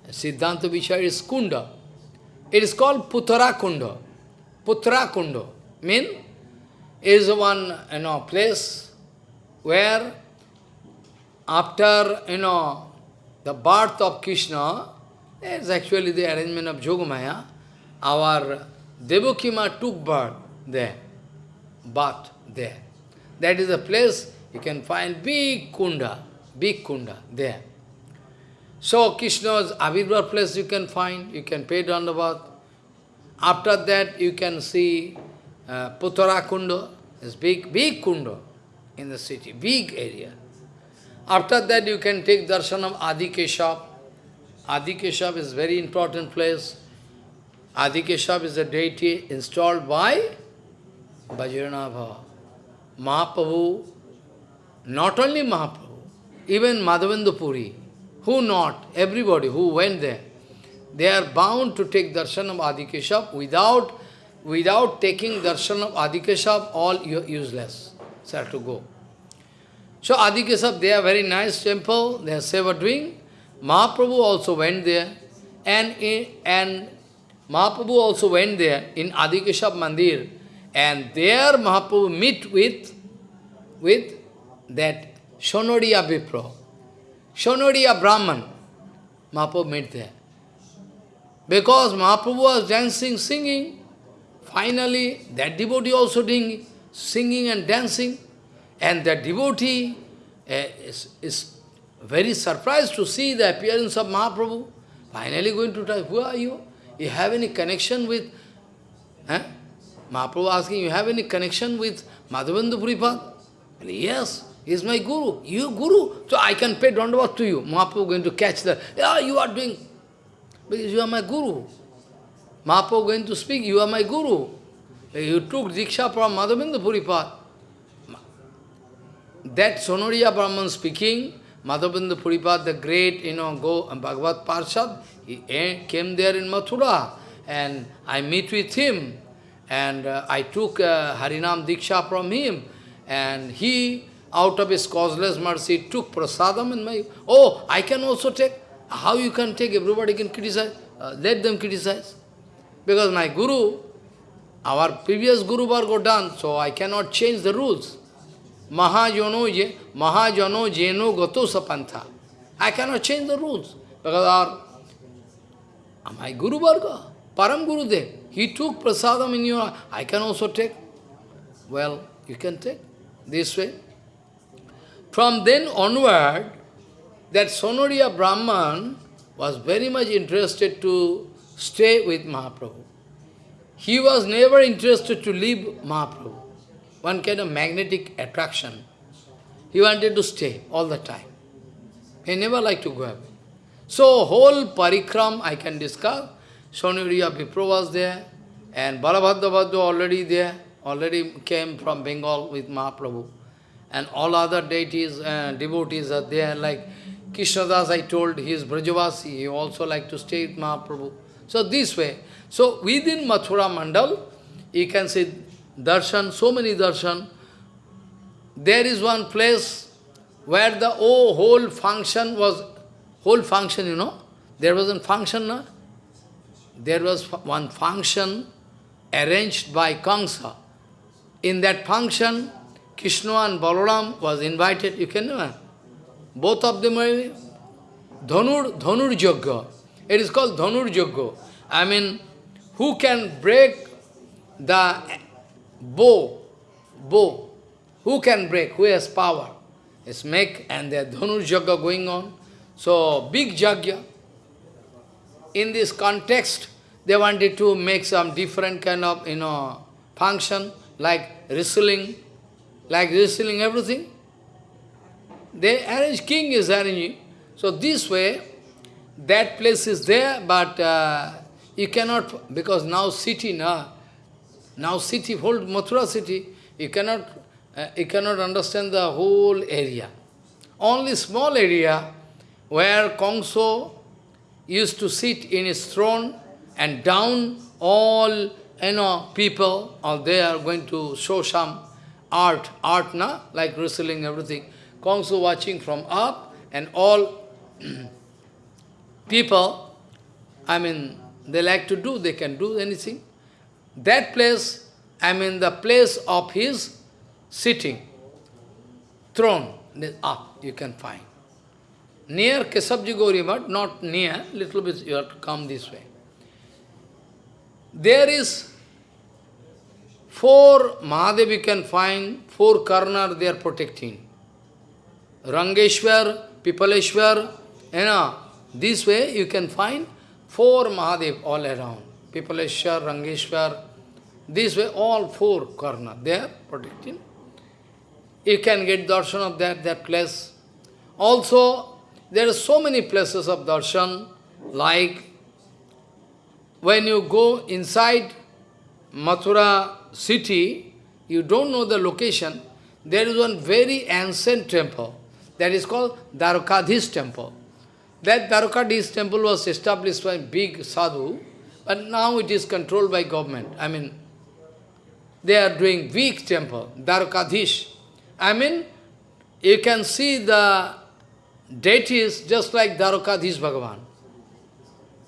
Siddhanta Vishaya is Kunda. It is called Puttara Kunda. Putra Kunda mean is one, you know, place where after, you know, the birth of Krishna, is actually the arrangement of Jogamaya, our Devakima took birth there, birth there. That is a place you can find big kunda, big kunda there. So Krishna's Avirvar place you can find, you can pay dandavat. After that you can see uh, Puttara Kunda, this big, big kunda in the city, big area. After that you can take darshan of Adi Keshav. Adi Keshav is very important place. Adi Keshav is a deity installed by Vajranabha. Mahaprabhu, not only Mahaprabhu, even Madhavendra Puri, who not, everybody who went there, they are bound to take darshan of Adi Keshav without, without taking darshan of Adi Keshav, all useless. So have to go. So Adi Keshav, they are very nice temple, they are seva doing. Mahaprabhu also went there, and, and Mahaprabhu also went there in Adikeshab Mandir, and there Mahaprabhu meet with, with that Shonodiya Vipra, Shonodiya Brahman. Mahaprabhu met there. Because Mahaprabhu was dancing, singing, finally that devotee also doing singing and dancing, and that devotee uh, is, is very surprised to see the appearance of Mahaprabhu. Finally going to tell, who are you? You have any connection with... Eh? Mahaprabhu asking, you have any connection with Madhavendra Puripad? Yes, he is my guru. You guru, so I can pay dandavat to you. Mahaprabhu going to catch that. Yeah, you are doing... Because you are my guru. Mahaprabhu going to speak, you are my guru. You took Diksha from Madhavendra Puripad. That Sonoriya Brahman speaking, Madhavendra Puripad, the great, you know, go Bhagavad Parshad, he came there in Mathura, and I meet with him, and uh, I took uh, Harinam Diksha from him, and he, out of his causeless mercy, took prasadam in my, oh, I can also take, how you can take, everybody can criticize, uh, let them criticize. Because my guru, our previous guru Vargo done, so I cannot change the rules. Mahajano, je, Mahajano jeno gato sapantha. I cannot change the rules. Because our my Guru Varga, Param Guru Dev, he took prasadam in your, I can also take. Well, you can take this way. From then onward, that Sonoriya Brahman was very much interested to stay with Mahaprabhu. He was never interested to leave Mahaprabhu. One kind of magnetic attraction. He wanted to stay all the time. He never liked to go away. So whole parikram I can discuss. Sonuriya Vipro was there, and Balabhadra already there, already came from Bengal with Mahaprabhu. And all other deities, uh, devotees are there, like Krishnadas I told, he is Brajavasi, he also like to stay with Mahaprabhu. So this way. So within Mathura Mandal, you can see darshan, so many darshan. There is one place where the oh, whole function was whole function, you know, there was a function, no? there was one function arranged by Kamsa. In that function, Krishna and Balaram was invited, you can know, both of them were Dhanur, Dhanur Yajna. It is called Dhanur Yogya. I mean, who can break the bow, bow, who can break, who has power? It's make, and the Dhanur Yogya going on. So, big jagya. In this context, they wanted to make some different kind of, you know, function, like wrestling, like wrestling everything. They arrange, king is arranging. So this way, that place is there, but uh, you cannot, because now city, now, now city, whole Mathura city, you cannot, uh, you cannot understand the whole area. Only small area where Kongso used to sit in his throne and down all you know people or they are going to show some art, art na, like wrestling, everything. Kongso watching from up and all people, I mean, they like to do, they can do anything. That place, I mean the place of his sitting, throne, up you can find. Near Kesabji Gauri but not near, little bit you have to come this way. There is four Mahadev you can find, four corner they are protecting. Rangeshwar, Pipaleshwar, you know, this way you can find four Mahadev all around. Pipaleshwar, Rangeshwar, this way all four corner they are protecting. You can get darshan of that, that place. Also, there are so many places of darshan, like when you go inside Mathura city, you don't know the location, there is one very ancient temple that is called Dwarkadhish temple. That Dwarkadhish temple was established by big sadhu, but now it is controlled by government. I mean, they are doing weak temple, Dwarkadhish. I mean, you can see the deities just like Dwarkadhish Bhagavan.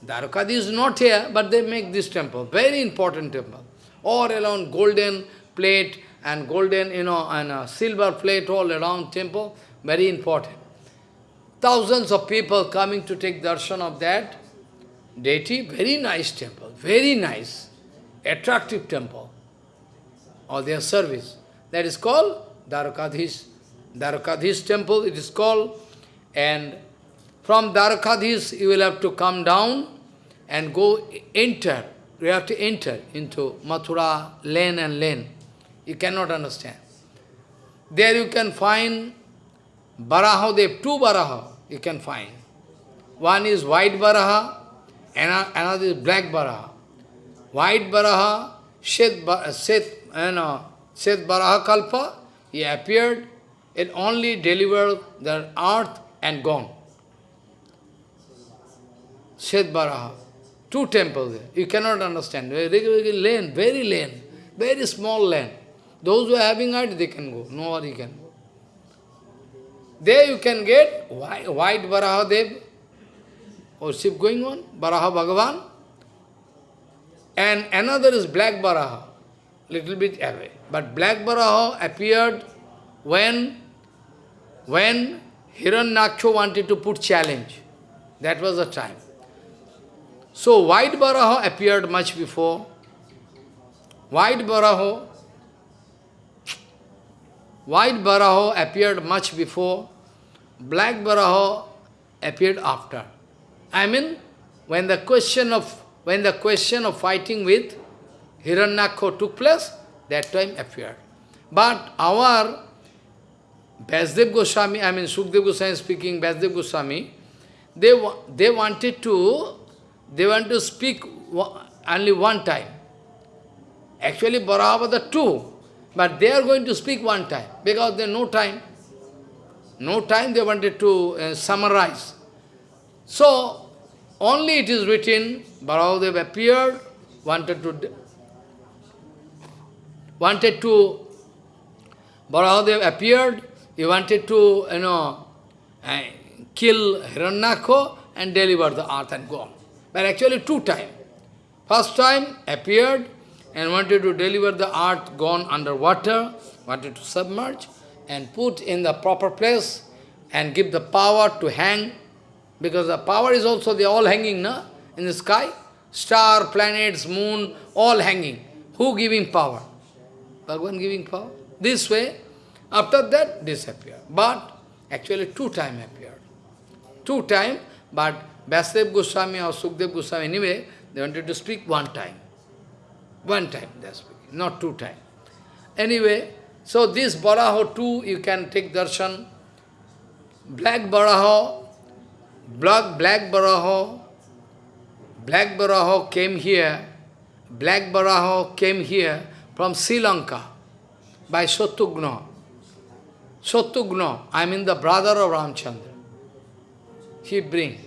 Dwarkadhish is not here, but they make this temple, very important temple. All around golden plate and golden, you know, and a silver plate all around temple, very important. Thousands of people coming to take darshan of that deity, very nice temple, very nice, attractive temple, or their service. That is called Dwarkadhish. Dwarkadhish temple, it is called, and from Dwarkadhish you will have to come down and go enter, you have to enter into Mathura lane and lane. You cannot understand. There you can find Baraha, they have two Baraha you can find. One is white Baraha, another is black Baraha. White Baraha, Shet, Shet, you know, Shet Baraha Kalpa, he appeared, it only delivered the earth and gone. Shet Baraha. Two temples there. You cannot understand. Very, lane, very lane, very small lane. Those who are having heart, they can go. No Nobody can go. There you can get white, white Baraha Dev, oh, worship going on, Baraha Bhagavan. And another is black Baraha, little bit away. But black Baraha appeared when, when Hiranyaksha wanted to put challenge. That was the time. So white Baraha appeared much before. White Baraha, white Baraha appeared much before. Black Baraha appeared after. I mean, when the question of when the question of fighting with Hiranyakho took place, that time appeared. But our Vyasdev Goswami, I mean Sukdev Goswami speaking, Vyasdev Goswami, they, they wanted to they want to speak only one time. Actually, Bharava two, but they are going to speak one time, because there no time. No time they wanted to uh, summarize. So, only it is written, Bharadev appeared, wanted to, wanted to, Bharadev appeared, he wanted to, you know, uh, kill Hiranyakho and deliver the earth and go on but actually two times. First time appeared and wanted to deliver the earth gone underwater, wanted to submerge and put in the proper place and give the power to hang Because the power is also, they all hanging, na? In the sky. Star, planets, moon, all hanging. Who giving power? Bhagavan giving power. This way, after that, disappear. But actually two time appeared. Two time, but Vyasdev Goswami or Sukdev Goswami, anyway, they wanted to speak one time. One time they are speaking, not two time. Anyway, so this Baraho too, you can take darshan. Black Baraho, black, black Baraho, Black Baraho came here, Black Baraho came here from Sri Lanka by Satyugna. Shatrughna, I mean the brother of Ramchandra. He bring.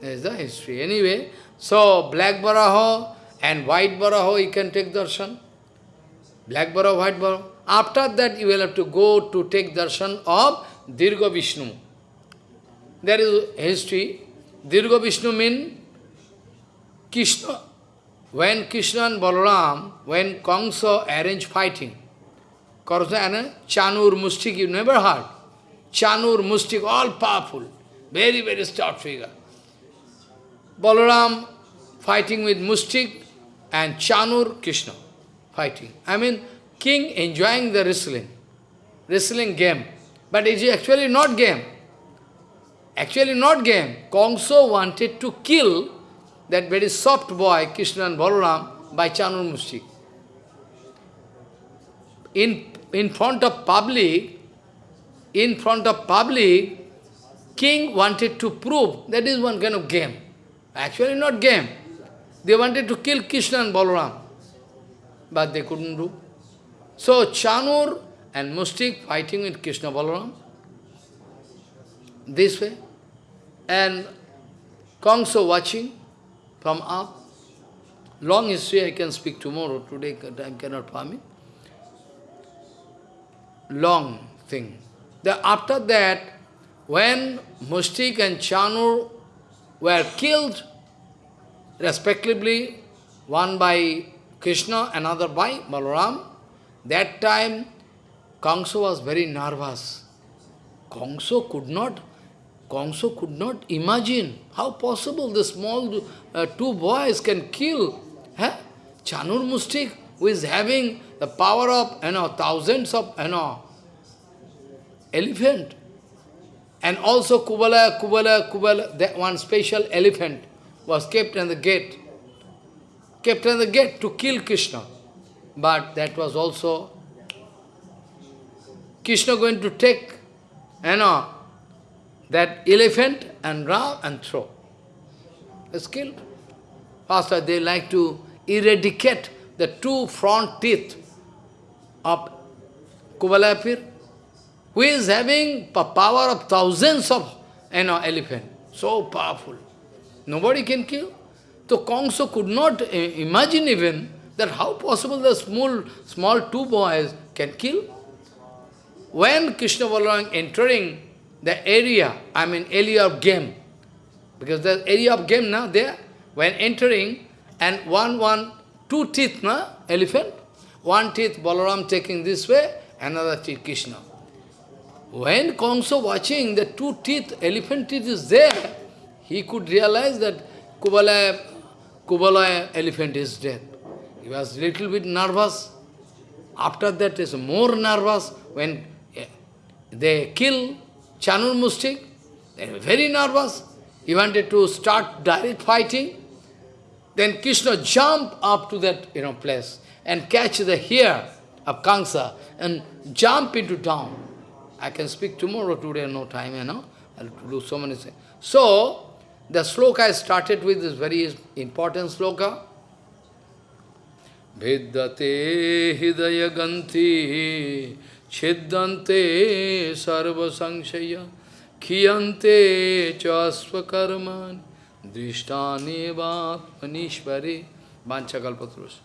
There is the history. Anyway, so Black Baraho and White Baraho, you can take darshan. Black Baraho, White Baraho. After that, you will have to go to take darshan of Dirgha Vishnu. There is history. Dirgha Vishnu means Krishna. When Krishna and Balaram, when Kamsa arranged fighting, Kamsa and Chanur, Mustik, you never heard. Chanur, Mustik, all powerful. Very, very stout figure. Balaram fighting with Mustik and Chanur, Krishna fighting. I mean, king enjoying the wrestling, wrestling game. But it is actually not game. Actually not game. Kongso wanted to kill that very soft boy, Krishna and Balaram, by Chanur Mustik. In, in front of public, in front of public, king wanted to prove that is one kind of game. Actually not game. They wanted to kill Krishna and Balaram, but they couldn't do. So Chanur and Mustik fighting with Krishna Balaram, this way, and Kongso watching from up. Long history I can speak tomorrow, today time cannot permit. Long thing. The, after that, when Mustik and Chanur were killed, respectively, one by Krishna, another by Balaram, that time Kangso was very nervous. Kangso could not, Kangso could not imagine how possible the small uh, two boys can kill huh? Chanur Mustik, who is having the power of you know thousands of you know elephant. And also Kubala, Kubala, Kubala, that one special elephant was kept in the gate. Kept in the gate to kill Krishna. But that was also Krishna going to take, you know, that elephant and ram and throw. It's killed. Faster, they like to eradicate the two front teeth of Kubalapir, who is having the power of thousands of you know, elephant. So powerful. Nobody can kill. So Kongso could not uh, imagine even that how possible the small, small two boys can kill. When Krishna Balaram entering the area, I mean area of game, because the area of game now there, when entering, and one, one, two teeth, na, elephant, one teeth Balaram taking this way, another teeth Krishna. When Kamsa watching the two teeth, elephant teeth is there, he could realize that Kubala, Kubala elephant is dead. He was little bit nervous. After that is more nervous when eh, they kill Chanur Mustik. They were very nervous. He wanted to start direct fighting. Then Krishna jump up to that you know place and catch the hair of Kamsa and jump into down. I can speak tomorrow, today no time, you know. I'll do so many things. So, the sloka I started with is very important sloka. Vidyate hidaya ganti chiddante sarva sanshaya khiyante chasva drishtane va manishvare vanchakalpatrus.